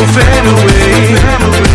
will fade away.